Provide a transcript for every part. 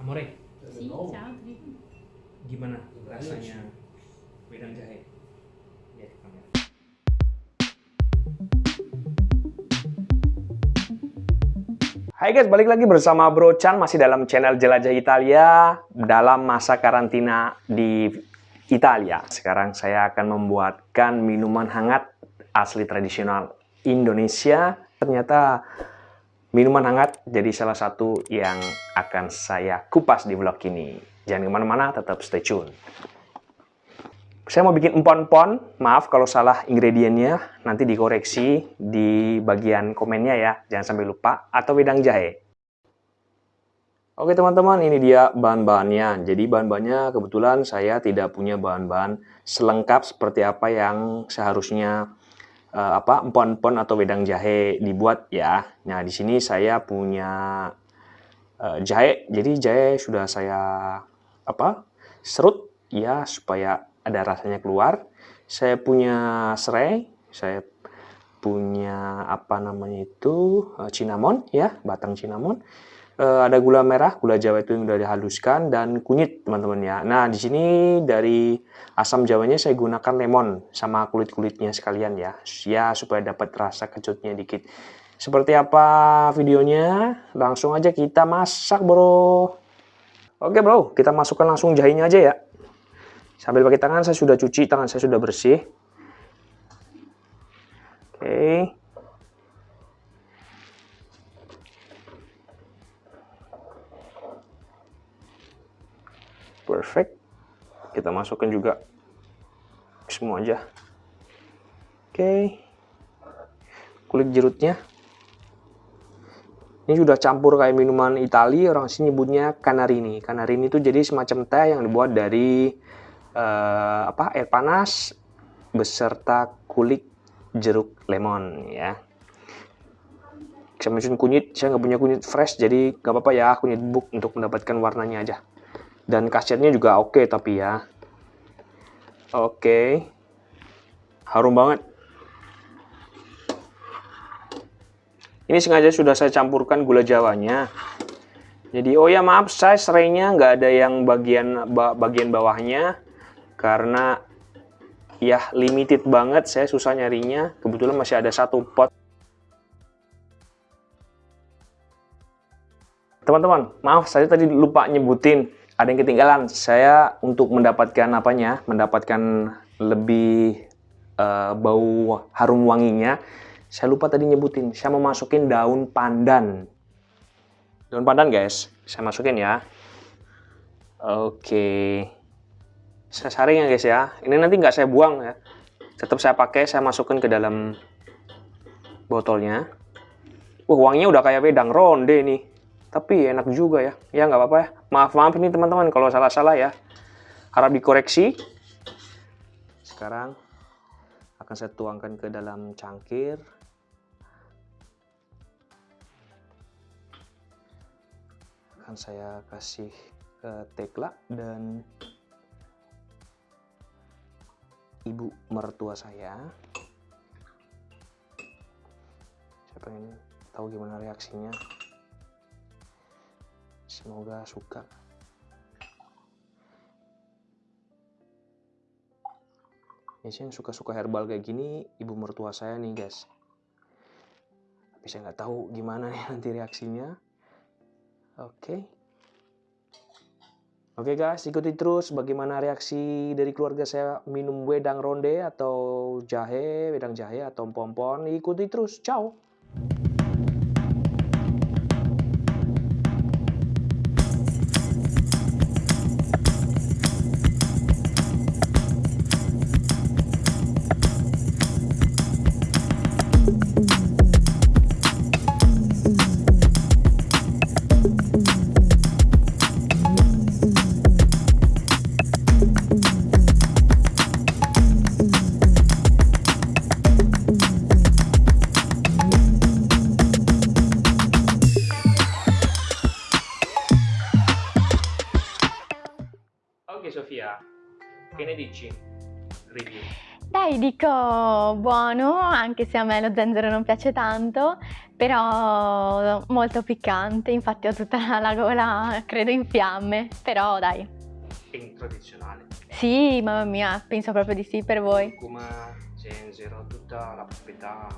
Amore, Sì, ciao. gimana rasanya wedang jahe? Lihat kamera. Hai guys, balik lagi bersama Bro Chan masih dalam channel Jelajah Italia dalam masa karantina di Italia. Sekarang saya akan membuatkan minuman hangat asli tradisional Indonesia. Ternyata minuman hangat jadi salah satu yang akan saya kupas di vlog ini. Jangan ke mana-mana, tetap stay tune. Saya mau bikin empon-empon, maaf kalau salah ingredientnya, nanti dikoreksi di bagian komennya ya, jangan sampai lupa, atau wedang jahe. Oke teman-teman, ini dia bahan-bahannya. Jadi bahan-bahannya kebetulan saya tidak punya bahan-bahan selengkap seperti apa yang seharusnya uh, apa empon-empon atau wedang jahe dibuat ya. Nah di sini saya punya uh, jahe, jadi jahe sudah saya apa serut ya supaya ada rasanya keluar. Saya punya serai, saya punya apa namanya itu cinnamon ya, batang cinnamon. Uh, ada gula merah, gula jawa itu yang sudah dihaluskan dan kunyit teman-teman ya. Nah di sini dari asam jawanya saya gunakan lemon sama kulit-kulitnya sekalian ya, ya supaya dapat rasa kecutnya dikit. Seperti apa videonya? Langsung aja kita masak bro. Oke bro, kita masukkan langsung jahenya aja ya. Sambil pakai tangan, saya sudah cuci, tangan saya sudah bersih. Oke. Perfect. Kita masukkan juga semua aja. Oke. Kulit jerutnya. Ini sudah campur kayak minuman Italia, orang sini nyebutnya canarini. Canarini itu jadi semacam teh yang dibuat dari uh, apa air panas beserta kulit jeruk lemon ya saya mention kunyit saya nggak punya kunyit fresh jadi nggak apa-apa ya kunyit bubuk untuk mendapatkan warnanya aja dan kasirnya juga oke okay, tapi ya oke. Harum banget. Ini sengaja sudah saya campurkan gula jawanya. Jadi oh ya maaf saya serainya nggak ada yang bagian bagian bawahnya karena ya limited banget saya susah nyarinya. Kebetulan masih ada satu pot. Teman-teman maaf saya tadi lupa nyebutin ada yang ketinggalan. Saya untuk mendapatkan apanya mendapatkan lebih uh, bau harum wanginya saya lupa tadi nyebutin. Saya mau masukin daun pandan. Daun pandan guys. Saya masukin ya. Oke. Saya saring ya guys ya. Ini nanti nggak saya buang ya. Tetap saya pakai saya masukkan ke dalam botolnya. Wah wanginya udah kayak wedang ronde nih tapi enak juga ya. Ya nggak apa-apa ya. Maaf maaf ini teman-teman kalau salah-salah ya. Harap dikoreksi. Sekarang akan saya tuangkan ke dalam cangkir. Akan saya kasih ke tekla dan ibu mertua saya. Saya pengen tahu gimana reaksinya semoga suka biasanya yang suka-suka herbal kayak gini ibu mertua saya nih guys tapi saya nggak tahu gimana nih nanti reaksinya oke okay. Oke guys, ikuti terus bagaimana reaksi dari keluarga saya minum wedang ronde atau jahe, wedang jahe atau pompon. Ikuti terus, ciao! Sofia, che ne dici? Review. Dai, dico buono, anche se a me lo zenzero non piace tanto, però molto piccante, infatti ho tutta la gola, credo, in fiamme, però dai. Pink tradizionale. Sì, mamma mia, penso proprio di sì per voi, Curcuma, zenzero, tutta la proprietà.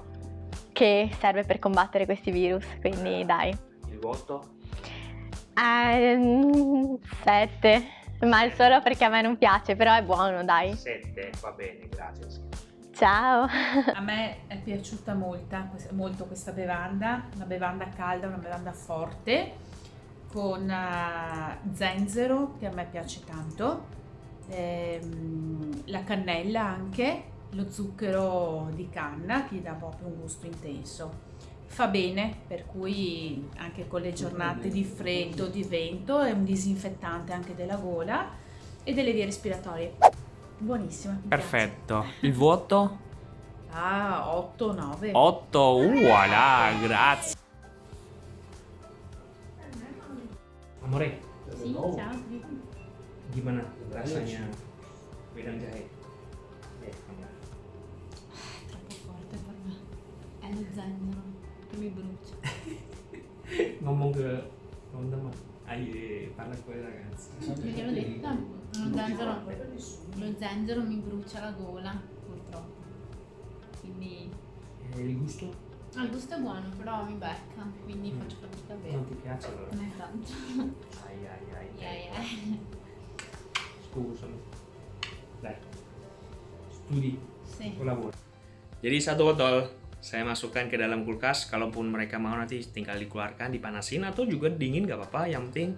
che serve per combattere questi virus, quindi dai. Il voto? Ehm, sette, ma è solo perché a me non piace, però è buono, dai. 7, va bene, grazie. Ciao! A me è piaciuta molta- molto questa bevanda, una bevanda calda, una bevanda forte, con eh, zenzero che a me piace tanto, ehm, la cannella anche, lo zucchero di canna che gli dà proprio un gusto intenso. Fa bene, per cui anche con le giornate di freddo, di vento, è un disinfettante anche della gola e delle vie respiratorie. Buonissima. mi piace. Perfetto. Il voto? Ah, 8, 9. 8. Voilà, grazie. Amore, Sì, ciao. gimana rasanya wedang jahe? Eh, Troppo forte per me. È lo zenzero mi brucia. Ngomong ke teman-teman. Ayo, parla con i ragazzi. Perché l'ho detto, lo zenzero, lo zenzero mi brucia la gola, purtroppo. Quindi E il gusto? ah, il gusto è buono, però mi becca, quindi faccio fatica a bere. Non ti piace allora? Non è tanto. Ai ai ai. Yeah, yeah. Scusami. Dai. Studi, Sì. lavoro. Jadi satu botol saya masukkan ke dalam kulkas. Kalaupun mereka mau nanti tinggal dikeluarkan, dipanasin atau juga dingin gak apa-apa. Yang penting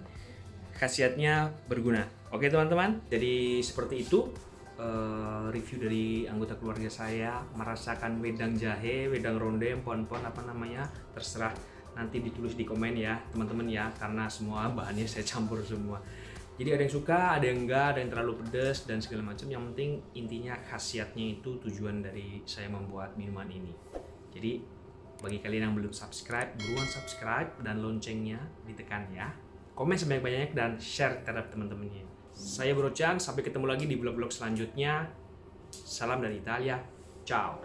khasiatnya berguna. Oke teman-teman. Jadi seperti itu eh, review dari anggota keluarga saya merasakan wedang jahe, wedang ronde, pon-pon apa namanya terserah nanti ditulis di komen ya teman-teman ya karena semua bahannya saya campur semua. Jadi ada yang suka, ada yang enggak, ada yang terlalu pedas dan segala macam. Yang penting intinya khasiatnya itu tujuan dari saya membuat minuman ini. Jadi bagi kalian yang belum subscribe, buruan subscribe dan loncengnya ditekan ya. Komen sebanyak-banyaknya dan share terhadap teman-temannya. Saya Bro Chan, sampai ketemu lagi di vlog-vlog selanjutnya. Salam dari Italia. Ciao.